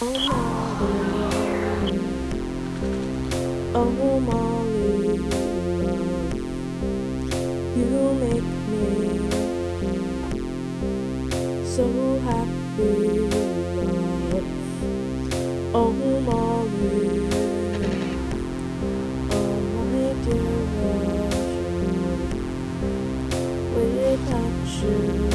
Oh Molly, you make me so happy. Oh Molly, oh my dear without you,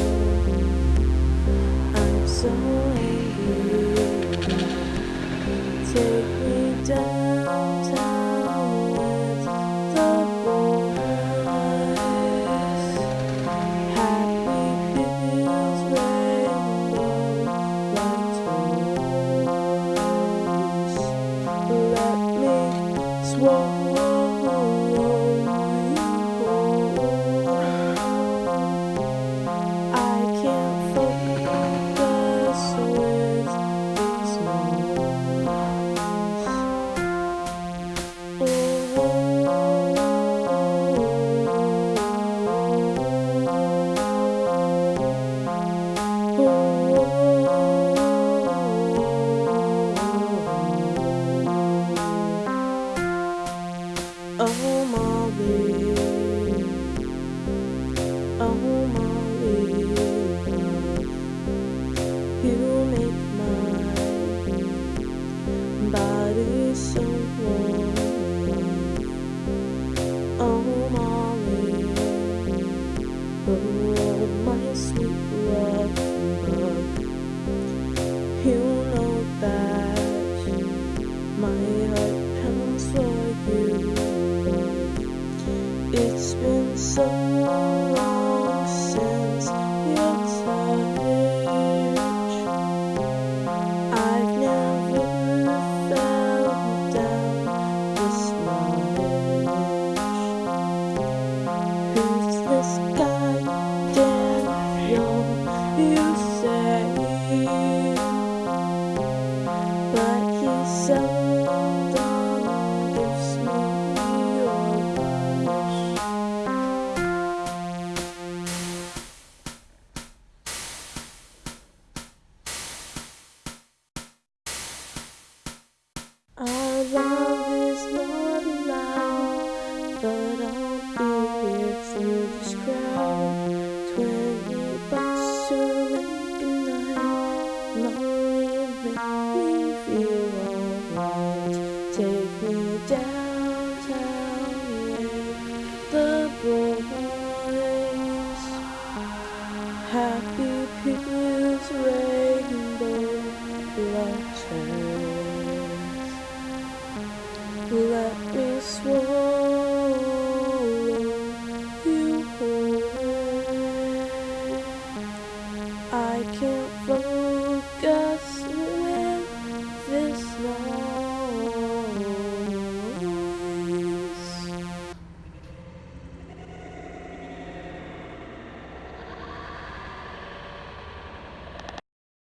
me Oh Molly, oh Molly, you make my body so warm. Oh Molly, oh my sweet love, you know that my been Take me downtown with the boys. Happy people's rainbow letters. Let me swallow